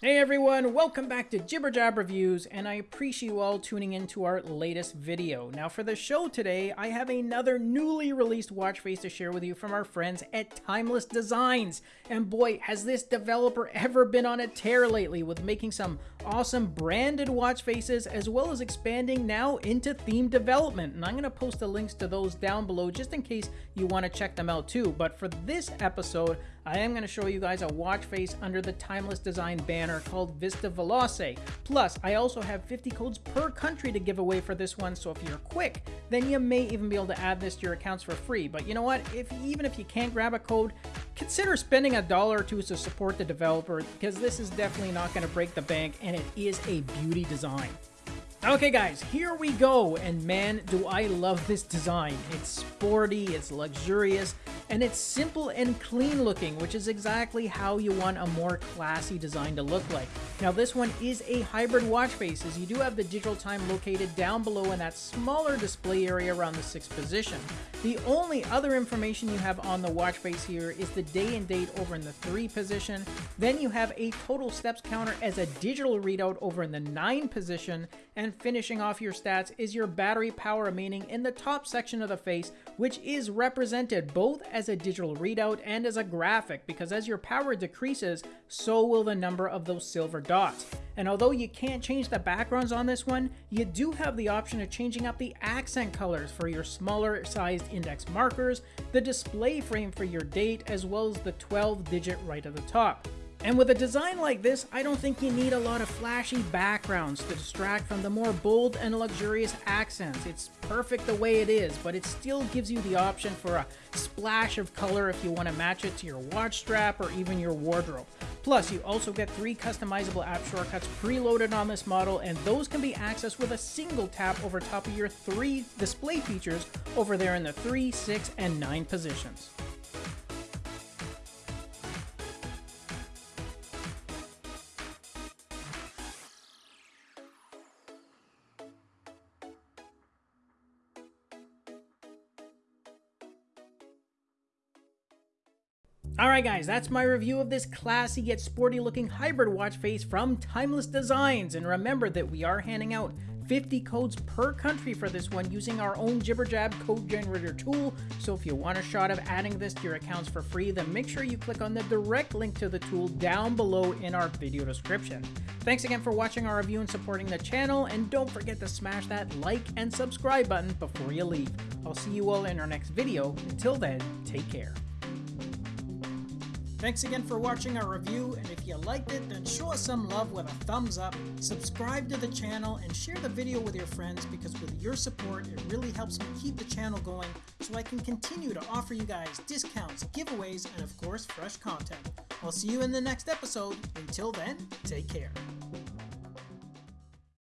Hey everyone, welcome back to Jibber Jab Reviews, and I appreciate you all tuning in to our latest video. Now for the show today, I have another newly released watch face to share with you from our friends at Timeless Designs. And boy, has this developer ever been on a tear lately with making some awesome branded watch faces as well as expanding now into theme development. And I'm going to post the links to those down below just in case you want to check them out too. But for this episode, I am going to show you guys a watch face under the Timeless Design banner called Vista Veloce. Plus, I also have 50 codes per country to give away for this one, so if you're quick, then you may even be able to add this to your accounts for free. But you know what? If Even if you can't grab a code, consider spending a dollar or two to support the developer because this is definitely not going to break the bank and it is a beauty design. Okay guys, here we go, and man, do I love this design. It's sporty, it's luxurious, and it's simple and clean looking, which is exactly how you want a more classy design to look like. Now this one is a hybrid watch face, as you do have the digital time located down below in that smaller display area around the 6th position. The only other information you have on the watch face here is the day and date over in the 3 position, then you have a total steps counter as a digital readout over in the 9 position, and finishing off your stats is your battery power remaining in the top section of the face, which is represented both as a digital readout and as a graphic, because as your power decreases, so will the number of those silver dots. And although you can't change the backgrounds on this one, you do have the option of changing up the accent colors for your smaller sized index markers, the display frame for your date, as well as the 12 digit right at the top. And with a design like this, I don't think you need a lot of flashy backgrounds to distract from the more bold and luxurious accents. It's perfect the way it is, but it still gives you the option for a splash of color if you want to match it to your watch strap or even your wardrobe. Plus, you also get three customizable app shortcuts preloaded on this model, and those can be accessed with a single tap over top of your three display features over there in the 3, 6, and 9 positions. Alright guys, that's my review of this classy yet sporty looking hybrid watch face from Timeless Designs. And remember that we are handing out 50 codes per country for this one using our own JibberJab code generator tool. So if you want a shot of adding this to your accounts for free, then make sure you click on the direct link to the tool down below in our video description. Thanks again for watching our review and supporting the channel, and don't forget to smash that like and subscribe button before you leave. I'll see you all in our next video. Until then, take care. Thanks again for watching our review, and if you liked it, then show us some love with a thumbs up, subscribe to the channel, and share the video with your friends because with your support, it really helps me keep the channel going so I can continue to offer you guys discounts, giveaways, and of course, fresh content. I'll see you in the next episode. Until then, take care.